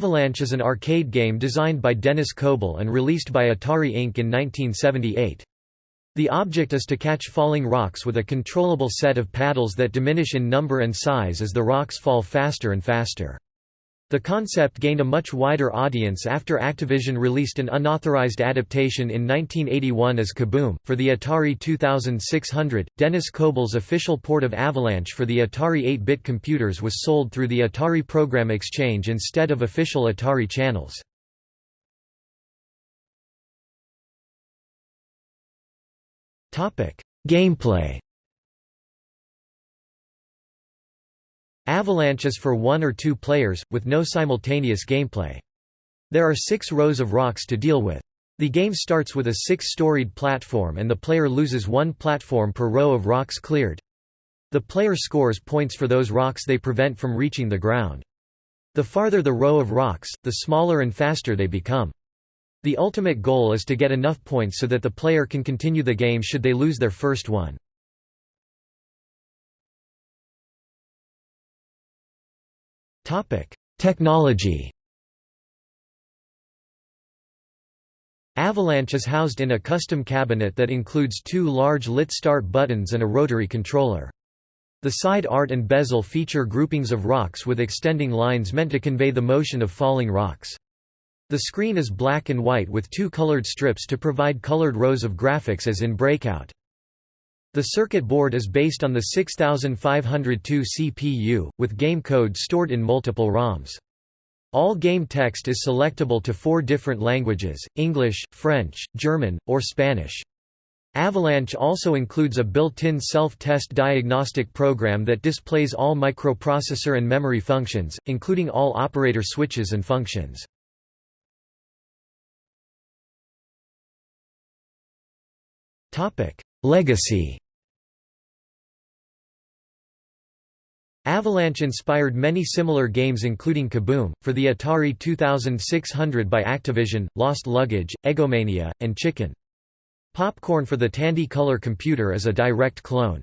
Avalanche is an arcade game designed by Dennis Koble and released by Atari Inc. in 1978. The object is to catch falling rocks with a controllable set of paddles that diminish in number and size as the rocks fall faster and faster. The concept gained a much wider audience after Activision released an unauthorized adaptation in 1981 as Kaboom! For the Atari 2600, Dennis Koble's official port of Avalanche for the Atari 8-bit computers was sold through the Atari Program Exchange instead of official Atari channels. Gameplay Avalanche is for one or two players, with no simultaneous gameplay. There are six rows of rocks to deal with. The game starts with a six-storied platform and the player loses one platform per row of rocks cleared. The player scores points for those rocks they prevent from reaching the ground. The farther the row of rocks, the smaller and faster they become. The ultimate goal is to get enough points so that the player can continue the game should they lose their first one. Technology Avalanche is housed in a custom cabinet that includes two large lit start buttons and a rotary controller. The side art and bezel feature groupings of rocks with extending lines meant to convey the motion of falling rocks. The screen is black and white with two colored strips to provide colored rows of graphics as in Breakout. The circuit board is based on the 6502 CPU, with game code stored in multiple ROMs. All game text is selectable to four different languages, English, French, German, or Spanish. Avalanche also includes a built-in self-test diagnostic program that displays all microprocessor and memory functions, including all operator switches and functions. Legacy Avalanche inspired many similar games including Kaboom! for the Atari 2600 by Activision, Lost Luggage, Eggomania, and Chicken. Popcorn for the Tandy Color computer is a direct clone.